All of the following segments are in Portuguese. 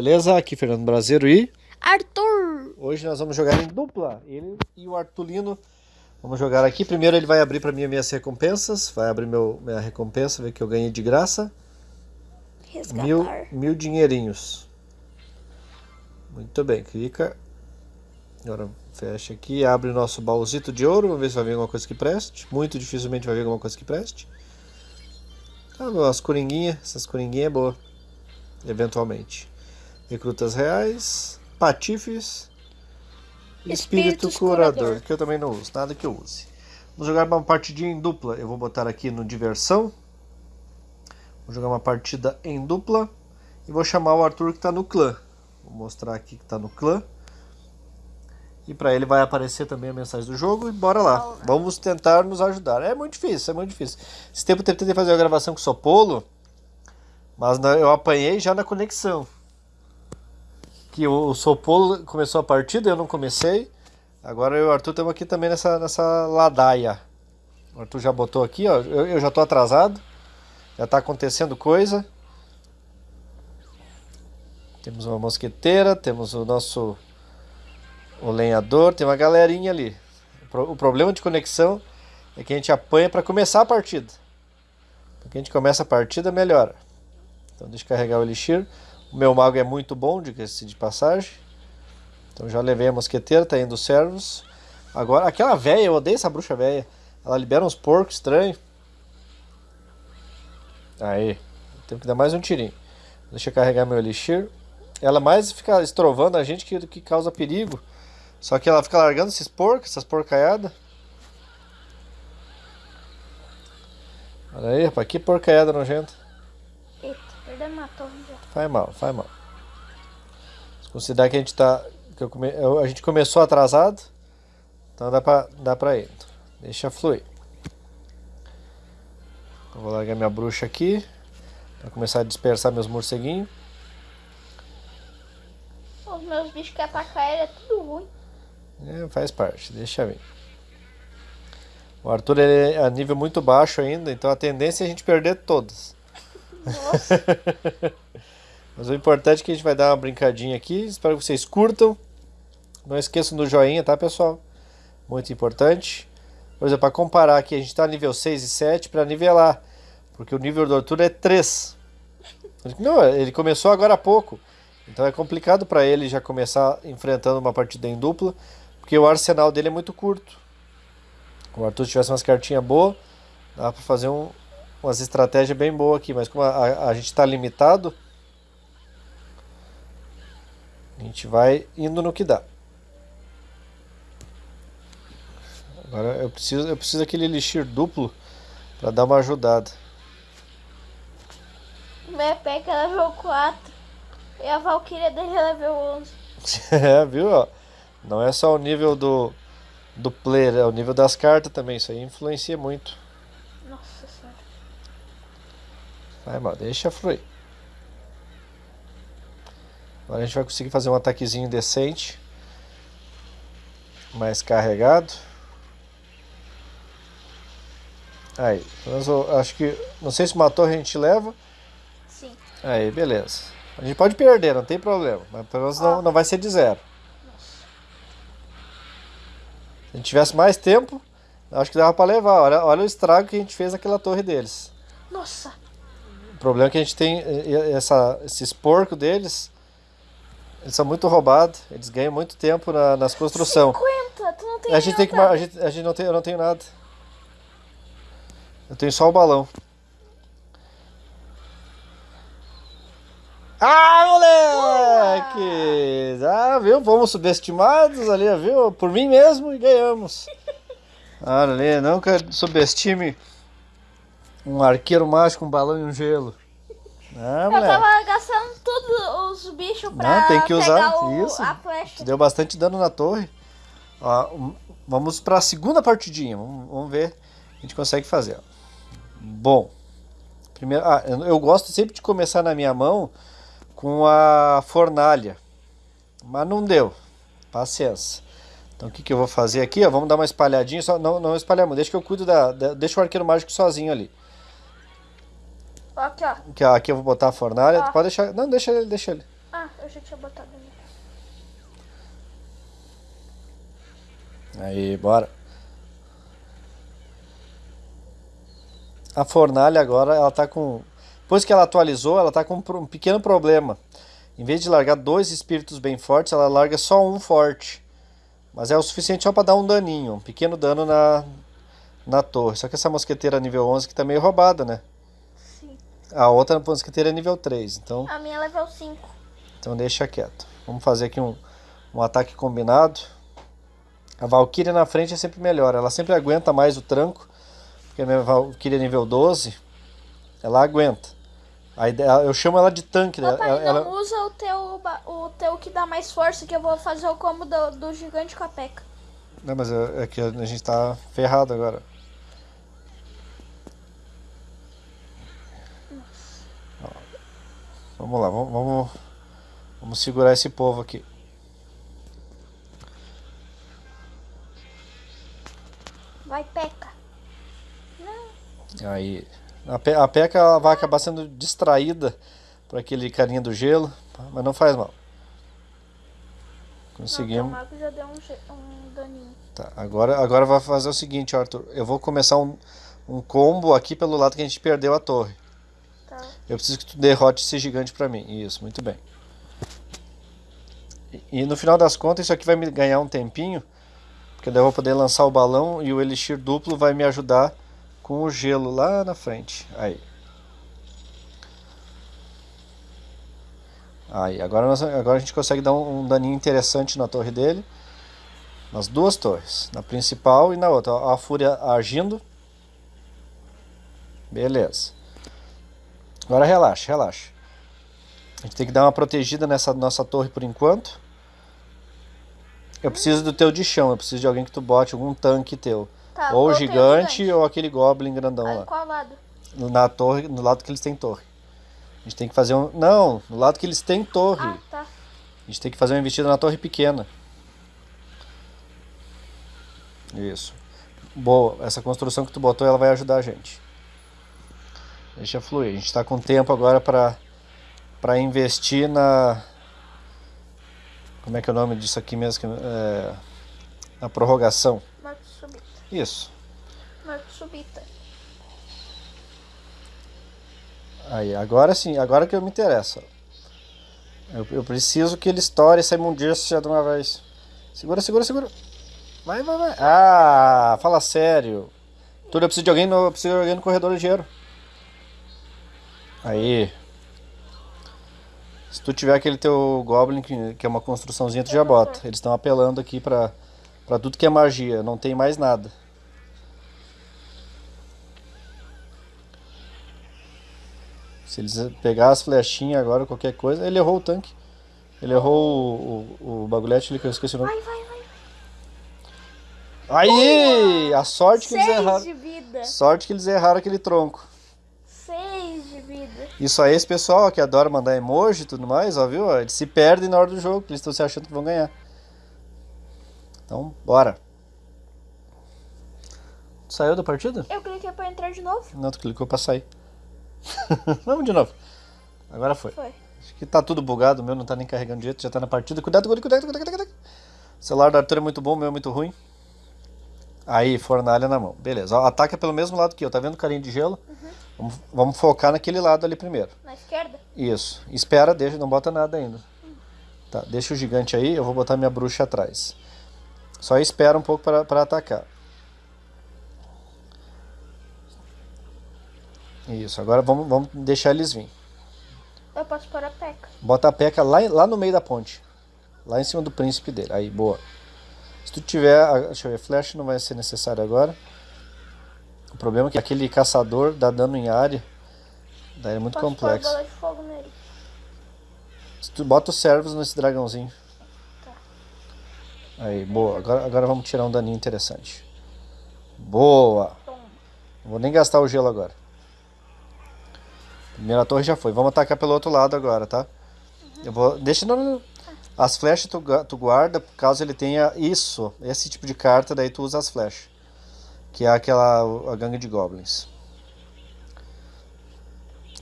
beleza? Aqui Fernando Brasileiro e... Arthur! Hoje nós vamos jogar em dupla, ele e o Artulino. Vamos jogar aqui, primeiro ele vai abrir para mim as minhas recompensas, vai abrir meu, minha recompensa, ver que eu ganhei de graça. Resgatar. Mil, mil dinheirinhos. Muito bem, clica. Agora fecha aqui, abre o nosso baúzito de ouro, vamos ver se vai vir alguma coisa que preste. Muito dificilmente vai vir alguma coisa que preste. Ah, as coringuinhas, essas coringuinhas é boa. Eventualmente. Recrutas reais, patifes, espírito Espíritos curador, curador. que eu também não uso, nada que eu use. Vamos jogar uma partidinha em dupla. Eu vou botar aqui no diversão. Vou jogar uma partida em dupla e vou chamar o Arthur que está no clã. Vou mostrar aqui que está no clã. E para ele vai aparecer também a mensagem do jogo e bora lá. Vamos tentar nos ajudar. É muito difícil, é muito difícil. Esse tempo eu tentei fazer a gravação com o Sopolo, mas eu apanhei já na conexão. Que o, Sopolo começou a partida, eu não comecei. Agora eu e o Arthur estamos aqui também nessa, nessa ladaia. O Arthur já botou aqui, ó. Eu, eu já estou atrasado. Já está acontecendo coisa. Temos uma mosqueteira, temos o nosso o lenhador, tem uma galerinha ali. O problema de conexão é que a gente apanha para começar a partida. Porque a gente começa a partida, melhora. Então deixa eu carregar o elixir. O meu mago é muito bom, diga-se de passagem. Então já levei a mosqueteira, tá indo os servos. Agora, aquela velha, eu odeio essa bruxa velha. Ela libera uns porcos estranhos. Aí, temos que dar mais um tirinho. Deixa eu carregar meu elixir. Ela mais fica estrovando a gente que, que causa perigo. Só que ela fica largando esses porcos, essas porcaiadas. Olha aí, rapaz, que porcaiada nojenta. Eita, perdemos uma torre. Faz mal, faz mal. Se considerar que a gente tá. Que come, a gente começou atrasado. Então dá pra, dá pra ir. Deixa fluir. Eu vou largar minha bruxa aqui. Pra começar a dispersar meus morceguinhos. Os meus bichos que atacam ele é tudo ruim. É, faz parte, deixa vir. O Arthur ele é a nível muito baixo ainda, então a tendência é a gente perder todas. Nossa, Mas o importante é que a gente vai dar uma brincadinha aqui. Espero que vocês curtam. Não esqueçam do joinha, tá, pessoal? Muito importante. Por exemplo, para comparar aqui, a gente está nível 6 e 7 para nivelar. Porque o nível do Arthur é 3. Não, ele começou agora há pouco. Então é complicado para ele já começar enfrentando uma partida em dupla. Porque o arsenal dele é muito curto. Se o Arthur tivesse umas cartinhas boas, dá para fazer um, umas estratégias bem boas aqui. Mas como a, a- gente está limitado, a gente vai indo no que dá. Agora eu preciso, eu preciso daquele elixir duplo para dar uma ajudada. minha peca é level 4. E a Valkyria dele é level 11. é, viu? ó? Não é só o nível do, do player, é o nível das cartas também. Isso aí influencia muito. Nossa senhora. Vai, mal, deixa fluir. Agora a gente vai conseguir fazer um ataquezinho decente. Mais carregado. Aí, pelo menos eu acho que. Não sei se uma torre a gente leva. Sim. Aí, beleza. A gente pode perder, não tem problema. Mas pelo menos não, não vai ser de zero. Se a gente tivesse mais tempo, acho que dava pra levar. Olha, olha o estrago que a gente fez naquela torre deles. Nossa. O problema é que a gente tem eh, eh, essa, esses porcos deles. Eles são muito roubados. Eles ganham muito tempo na, nas construções. 50, tu não tem A gente tem que. A gente, a gente não tem, eu não tenho nada. Eu tenho só o balão. Ah, moleque! Ah, viu? Fomos subestimados ali, viu? Por mim mesmo e ganhamos. Olha ali, nunca subestime um arqueiro mágico, um balão e um gelo. Ah, Eu tava gastando todos os bichos pra Não, tem que usar o, isso. a flecha. Deu bastante dano na torre. Ó, vamos para a segunda partidinha. Vamos, vamos ver o que a gente consegue fazer. ó. Bom, primeiro, ah, eu, gosto sempre de começar na minha mão com a fornalha, mas não deu. Paciência. Então o que, que eu vou fazer aqui? Ó, vamos dar uma espalhadinha, só não, não espalhar muito. Deixa que eu cuido da, da- deixa o arqueiro mágico sozinho ali. Aqui, ó. Aqui, ó, aqui eu vou botar a fornalha. Ah. Pode deixar. Não, deixa ele, deixa ele. Ah, Ah, eu já tinha botado ali. Aí, bora. A fornalha agora, ela tá com... Depois que ela atualizou, ela tá com um pequeno problema. Em vez de largar dois espíritos bem fortes, ela larga só um forte. Mas é o suficiente só para dar um daninho, um pequeno dano na, na torre. Só que essa mosqueteira nível 11 que tá meio roubada, né? A outra mosqueteira é nível 3, então... A minha é level 5. Então deixa quieto. Vamos fazer aqui um, um ataque combinado. A Valkyria na frente é sempre melhor. Ela sempre aguenta mais o tranco. Porque a minha Valkyria nível 12, ela aguenta. A ideia, eu chamo ela de tanque. Papai, ela, ela... não usa o teu, o teu que dá mais força, que eu vou fazer o combo do, do gigante com a peca. Não, mas é, é que a gente tá ferrado agora. Vamos lá, vamos, vamos, vamos segurar esse povo aqui. Vai, Peca. Não. Aí. A, Pe a Peca ela vai acabar sendo distraída por aquele carinha do gelo, mas não faz mal. Conseguimos. Não, já deu um, um daninho. Tá, agora, agora vai fazer o seguinte, Arthur. Eu vou começar um, um combo aqui pelo lado que a gente perdeu a torre. Tá. Eu preciso que tu derrote esse gigante pra mim. Isso, muito bem. E, e no final das contas, isso aqui vai me ganhar um tempinho. Porque daí eu vou poder lançar o balão e o elixir duplo vai me ajudar com o gelo lá na frente. Aí. Aí, agora, nós, agora a gente consegue dar um, um daninho interessante na torre dele. Nas duas torres. Na principal e na outra. A fúria agindo. Beleza. Agora relaxa, relaxa. A gente tem que dar uma protegida nessa nossa torre por enquanto. Eu preciso do teu de chão, eu preciso de alguém que tu bote algum tanque teu. Tá, ou gigante, gigante. ou aquele goblin grandão Aí, lá. qual lado? Na torre, no lado que eles têm torre. A gente tem que fazer um... Não, no lado que eles têm torre. Ah, tá. A gente tem que fazer uma investida na torre pequena. Isso. Boa, essa construção que tu botou, ela vai ajudar a gente. Deixa fluir. A gente está com tempo agora para investir na... Como é que é o nome disso aqui mesmo? É, na prorrogação. Morte subita. Isso. Morte subita. Aí, agora sim, agora que eu me interesso. Eu, eu preciso que ele estoure essa imundícia de uma vez. Segura, segura, segura. Vai, vai, vai. Ah, fala sério. Tudo, eu preciso de alguém no, eu preciso de alguém no corredor ligeiro. Aí. Se tu tiver aquele teu Goblin, que, é uma construçãozinha, tu já bota. Eles estão apelando aqui pra, pra tudo que é magia. Não tem mais nada. Se eles pegar as flechinhas agora, qualquer coisa. Ele errou o tanque. Ele errou o, o, o bagulhete ali que eu esqueci o nome. Vai, vai, vai. Aí! A sorte que eles Seis erraram. de vida. Sorte que eles erraram aquele tronco. Isso aí, esse pessoal que adora mandar emoji e tudo mais, ó, viu? Eles se perdem na hora do jogo, eles estão se achando que vão ganhar. Então, bora. Saiu da partida? Eu cliquei pra entrar de novo. Não, tu clicou pra sair. Vamos de novo. Agora foi. Foi. Acho que tá tudo bugado, o meu não tá nem carregando direito, já tá na partida. Cuidado, cuidado, cuidado, cuidado, cuidado. O celular do Arthur é muito bom, o meu é muito ruim. Aí, fornalha na mão. Beleza, ataca pelo mesmo lado que eu, tá vendo o carinho de gelo? Vamos, vamos focar naquele lado ali primeiro. Na esquerda? Isso. Espera, deixa, não bota nada ainda. Tá, deixa o gigante aí, eu vou botar minha bruxa atrás. Só espera um pouco para atacar. Isso, agora vamos, vamos deixar eles vir. Eu posso pôr a peca. Bota a peca lá, lá no meio da ponte. Lá em cima do príncipe dele. Aí, boa. Se tu tiver. Deixa eu ver, flash não vai ser necessário agora. O problema é que aquele caçador dá dano em área. Daí é muito Posso complexo. bola de fogo nele. Se tu bota os servos nesse dragãozinho. Tá. Aí, boa. Agora, agora vamos tirar um daninho interessante. Boa. Não vou nem gastar o gelo agora. Primeira torre já foi. Vamos atacar pelo outro lado agora, tá? Eu vou... Deixa... Não, não, não. As flechas tu, tu guarda caso ele tenha isso. Esse tipo de carta, daí tu usa as flechas. Que é aquela... A gangue de goblins.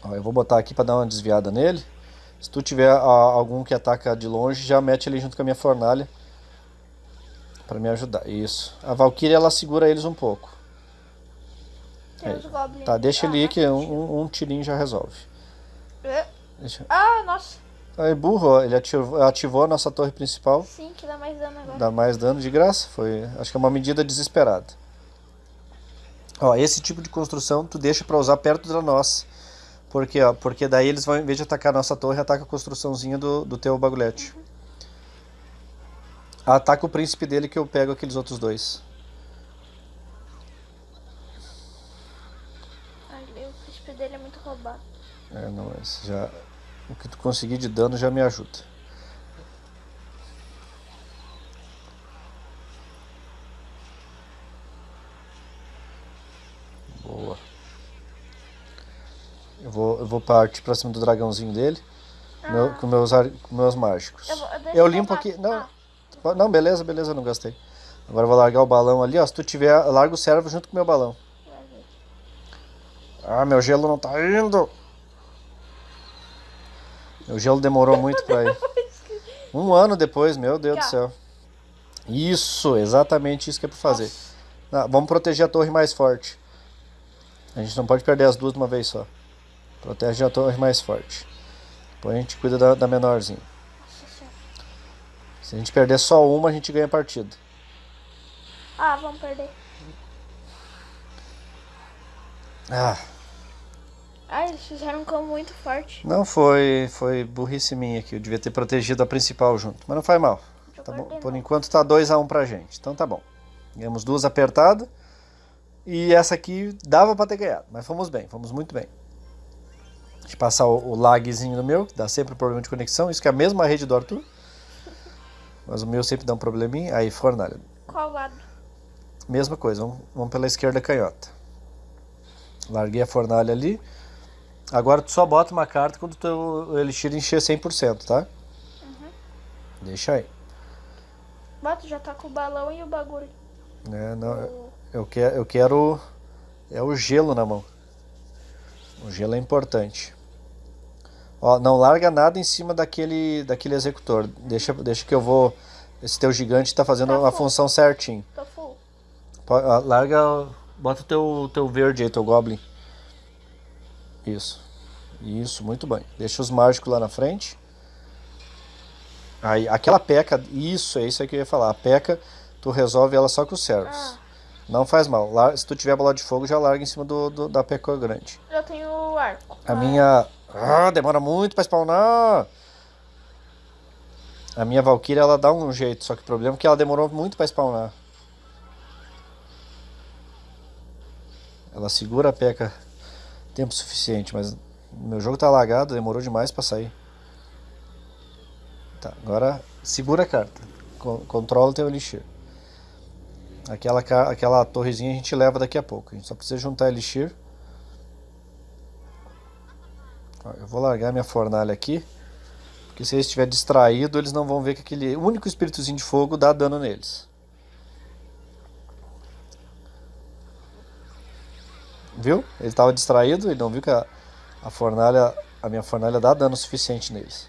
Ó, eu vou botar aqui pra dar uma desviada nele. Se tu tiver a, algum que ataca de longe, já mete ele junto com a minha fornalha. Pra me ajudar. Isso. A Valkyria, ela segura eles um pouco. Tá, deixa ele ir que não. um, um tirinho já resolve. É. Deixa... Ah, nossa. Aí, burro, ó, ele ativou, ativou a nossa torre principal. Sim, que dá mais dano agora. Dá mais dano de graça. Foi, acho que é uma medida desesperada. Ó, esse tipo de construção tu deixa pra usar perto da nossa. Porque, ó, porque daí eles vão, em vez de atacar a nossa torre, ataca a construçãozinha do, do teu bagulhete. Ataca o príncipe dele que eu pego aqueles outros dois. Ai, o príncipe dele é muito roubado. É, não, mas já. O que tu conseguir de dano já me ajuda. Boa. Eu vou, eu vou partir pra cima do dragãozinho dele. meu- com, meus, com meus mágicos. Eu vou- Eu eu limpo aqui. Não, Ah. não, beleza, beleza, não gastei. Agora eu vou largar o balão ali, ó. Se tu tiver, larga o servo junto com o meu balão. Ah, meu gelo não tá indo. Meu gelo demorou muito pra ir. Um ano depois, meu Deus do céu. Isso, exatamente isso que é pra fazer. Ah, vamos proteger a torre mais forte. A gente não pode perder as duas de uma vez só. Protege a torre mais forte. Depois a gente cuida da, da menorzinha. Se a gente perder só uma, a gente ganha a partida. Ah, vamos perder. Ah, Ah, eles fizeram um combo muito forte. não foi, foi burrice minha aqui. Eu devia ter protegido a principal junto. Mas não faz mal. Tá Por enquanto tá 2x1 pra gente. Então tá bom. Ganhamos duas apertadas. E essa aqui dava pra ter ganhado. Mas fomos bem, fomos muito bem. Deixa eu passar o, o lagzinho no meu, que dá sempre problema de conexão. Isso que é a mesma rede do Arthur. Mas o meu sempre dá um probleminha. Aí, fornalha. Qual lado? Mesma coisa, vamos, vamos pela esquerda canhota. Larguei a fornalha ali. Agora tu só bota uma carta quando teu elixir encher 100%, tá? Deixa aí. Bota, já tá com o balão e o bagulho. É, não, O- eu, quero, eu quero. É o gelo na mão. O gelo é importante. Ó, não larga nada em cima daquele, daquele executor. Deixa, deixa que eu vou. Esse teu gigante tá fazendo Tá a função certinho. Tô full. Larga. Bota o teu, teu verde aí, teu goblin. Isso. Isso, muito bem. Deixa os mágicos lá na frente. Aí, aquela peca, isso, é isso aí que eu ia falar. A peca, tu resolve ela só com os servos. Ah. Não faz mal. Lar- Se tu tiver bola de fogo, já larga em cima do, do- da peca grande. Eu tenho o arco. A minha. Ah, demora muito pra spawnar. A minha Valkyria ela dá um jeito, só que o problema é que ela demorou muito pra spawnar. Ela segura a peca tempo suficiente, mas meu jogo tá lagado, demorou demais pra sair. Tá, agora segura a carta. Con- Controla o teu elixir. Aquela, aquela torrezinha a gente leva daqui a pouco. A gente só precisa juntar elixir. Ó, Eu vou largar minha fornalha aqui. Porque se eles estiver distraído, eles não vão ver que aquele único espíritozinho de fogo dá dano neles. Viu? Ele estava distraído, ele não viu que a, a fornalha, a minha fornalha dá dano suficiente neles.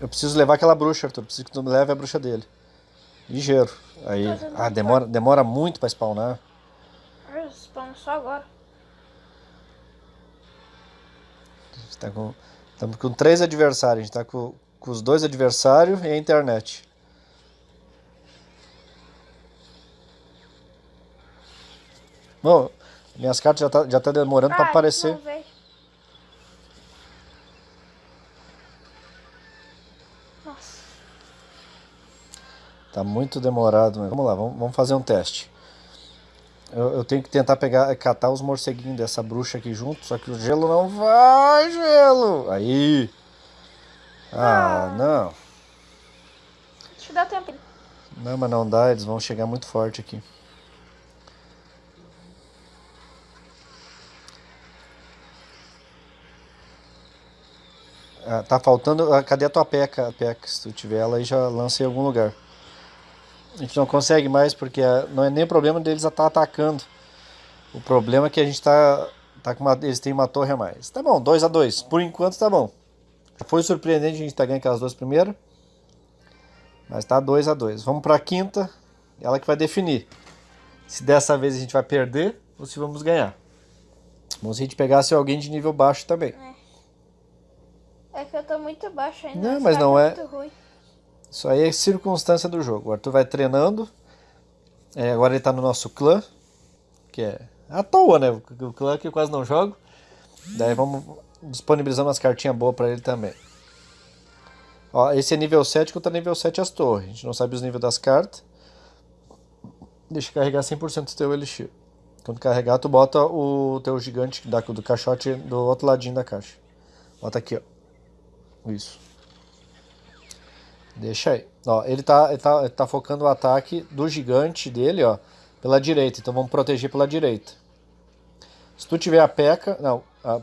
Eu preciso levar aquela bruxa, Arthur. Preciso que tu me leve a bruxa dele. Ligeiro. Aí, ah, demora, demora muito para spawnar. Ah, Spawn só agora. Está com, estamos com três adversários. A gente está com, com os dois adversários e a internet. Bom, minhas cartas já tá, já tá demorando para Ah, aparecer. não veio. Nossa. Tá muito demorado, mas vamos lá, vamos, vamos fazer um teste. Eu, eu tenho que tentar pegar, catar os morceguinhos dessa bruxa aqui junto, só que o gelo não vai, gelo! Aí! Ah, Ah. não. Acho que dá tempo. Não, mas não dá, eles vão chegar muito forte aqui. Ah, tá faltando. ah, cadê a tua peca, peca? Se tu tiver ela aí, já lança em algum lugar. A gente não consegue mais porque ah, não é nem problema deles estar atacando. O problema é que a gente tá, Tá com uma, eles têm uma torre a mais. Tá bom, 2 a 2 Por enquanto tá bom. Foi surpreendente a gente tá ganhando aquelas duas primeiras. Mas tá 2 a 2 Vamos pra quinta. Ela que vai definir. Se dessa vez a gente vai perder ou se vamos ganhar. Bom se a gente pegasse alguém de nível baixo também. É que eu tô muito baixo ainda. Não, mas cara não é-. Isso aí é circunstância do jogo. O Arthur vai treinando. É, agora ele tá no nosso clã. Que é à toa, né? O clã que eu quase não jogo. Daí vamos disponibilizar umas cartinhas boas pra ele também. Ó, esse é nível 7 que eu tô nível 7 as torres. A gente não sabe os níveis das cartas. Deixa carregar 100% do teu elixir. Quando carregar, tu bota o teu gigante da, do caixote do outro ladinho da caixa. Bota aqui, ó. Isso. Deixa aí. Ó, ele tá, ele tá, ele tá focando o ataque do gigante dele, ó, pela direita. Então vamos proteger pela direita. Se tu tiver a peca, não, a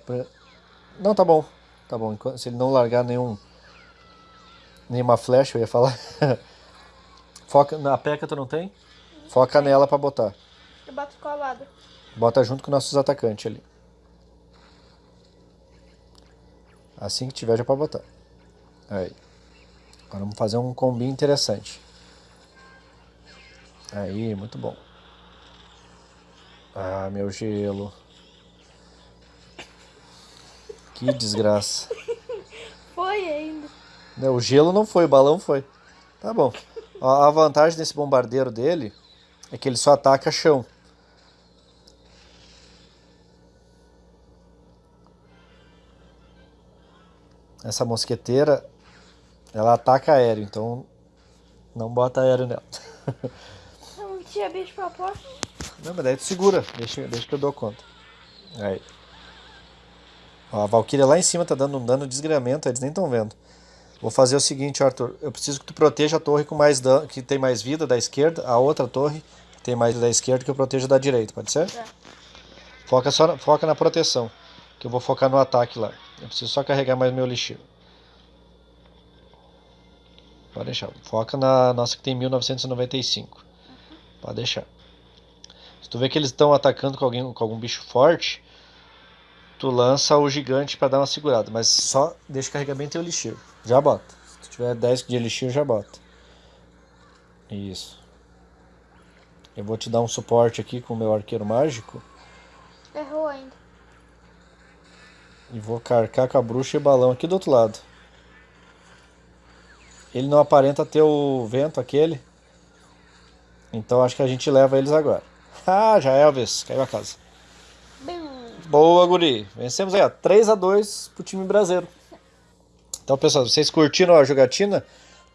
não tá bom, tá bom. Se ele não largar nenhum, nenhuma flecha, eu ia falar. Foca na peca, tu não tem? Foca nela pra botar. Eu bato colado. Bota junto com nossos atacantes ali. Assim que tiver já pode botar. Aí. Agora vamos fazer um combi interessante. Aí, muito bom. Ah, meu gelo. Que desgraça. Foi ainda. Não, o gelo não foi, o balão foi. Tá bom. A vantagem desse bombardeiro dele é que ele só ataca chão. Essa mosqueteira, ela ataca aéreo, então não bota aéreo nela. Não tinha bicho pra porta. Não, mas daí tu segura, deixa, deixa que eu dou conta. Aí. Ó, a Valkyria lá em cima tá dando um dano de desgramento, eles nem estão vendo. Vou fazer o seguinte, Arthur. Eu preciso que tu proteja a torre com mais dano, que tem mais vida da esquerda, a outra torre que tem mais vida da esquerda que eu proteja da direita, pode ser? Tá. Foca, só, foca na proteção, que eu vou focar no ataque lá. Eu preciso só carregar mais meu elixir. Pode deixar. Foca na nossa que tem 1995. Pode deixar. Se tu vê que eles estão atacando com, alguém, com algum bicho forte, tu lança o gigante pra dar uma segurada. Mas só deixa carregar bem teu elixir. Já bota. Se tu tiver 10 de elixir, já bota. Isso. Eu vou te dar um suporte aqui com o meu arqueiro mágico. Errou ainda. E vou carcar com a bruxa e balão aqui do outro lado. Ele não aparenta ter o vento aquele. Então acho que a gente leva eles agora. Ah, já Elvis, caiu a casa. Boa, guri. Vencemos aí, ó. 3x2 pro time brasileiro. Então, pessoal, vocês curtiram a jogatina,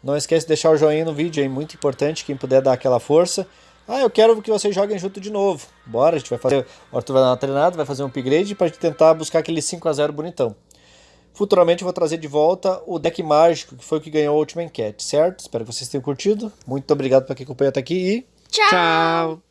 não esquece de deixar o joinha no vídeo aí, muito importante, quem puder dar aquela força. Ah, eu quero que vocês joguem junto de novo. Bora, a gente vai fazer. O Arthur vai dar uma treinada, vai fazer um upgrade pra gente tentar buscar aquele 5x0 bonitão. Futuramente eu vou trazer de volta o deck mágico, que foi o que ganhou a última enquete, certo? Espero que vocês tenham curtido. Muito obrigado para quem acompanhou até aqui e Tchau. Tchau.